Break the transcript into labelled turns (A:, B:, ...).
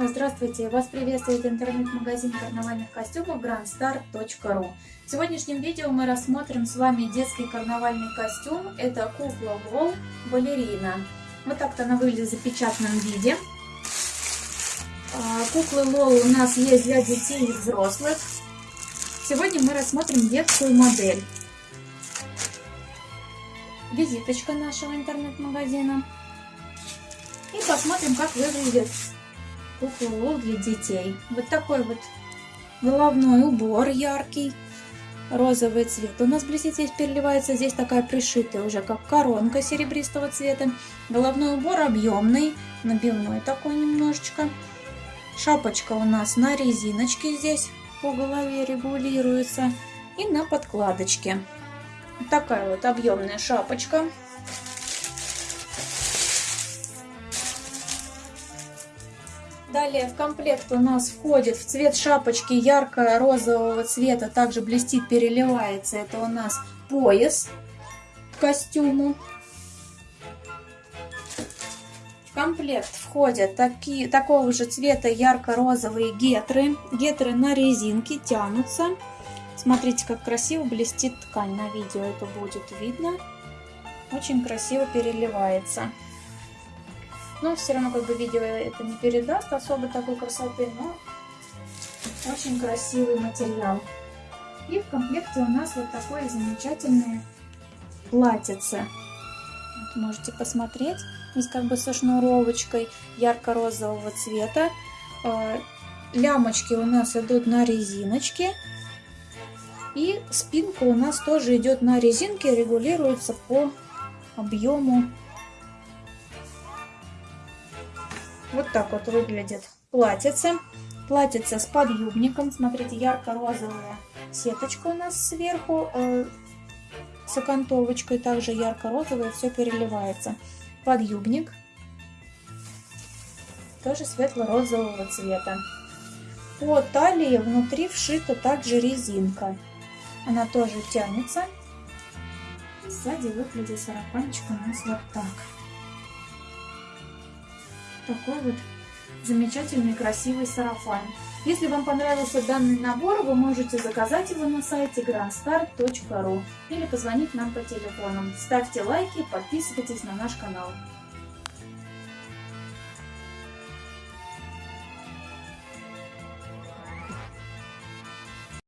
A: Здравствуйте! Вас приветствует интернет-магазин карнавальных костюмов grandstar.ru В сегодняшнем видео мы рассмотрим с вами детский карнавальный костюм. Это кукла Лол балерина. Вот так-то она выглядит в запечатанном виде. А, куклы Лол у нас есть для детей и взрослых. Сегодня мы рассмотрим детскую модель. Визиточка нашего интернет-магазина. И посмотрим, как выглядит кукла Лол для детей. Вот такой вот головной убор яркий, розовый цвет. У нас блестит здесь переливается, здесь такая пришитая уже, как коронка серебристого цвета. Головной убор объемный, набивной такой немножечко. Шапочка у нас на резиночке здесь по голове регулируется и на подкладочке. Такая вот объемная шапочка. Далее в комплект у нас входит в цвет шапочки ярко-розового цвета, также блестит, переливается. Это у нас пояс к костюму. В комплект входят такие, такого же цвета ярко-розовые гетры. Гетры на резинке тянутся. Смотрите, как красиво блестит ткань. На видео это будет видно. Очень красиво переливается. Но все равно как бы видео это не передаст особо такой красоты, но очень красивый материал. И в комплекте у нас вот такое замечательное платьице. Вот можете посмотреть. Здесь как бы со шнуровочкой ярко-розового цвета. А, лямочки у нас идут на резиночке. И спинка у нас тоже идет на резинке, регулируется по объему Вот так вот выглядит платьице. Платьице с подъюбником. Смотрите, ярко-розовая сеточка у нас сверху. Э, с окантовочкой также ярко-розовая. Все переливается. Подъюбник. Тоже светло-розового цвета. По талии внутри вшита также резинка. Она тоже тянется. сзади выглядит сарафанчик у нас вот так такой вот замечательный красивый сарафан. Если вам понравился данный набор, вы можете заказать его на сайте grandstar.ru или позвонить нам по телефону. Ставьте лайки, подписывайтесь на наш канал.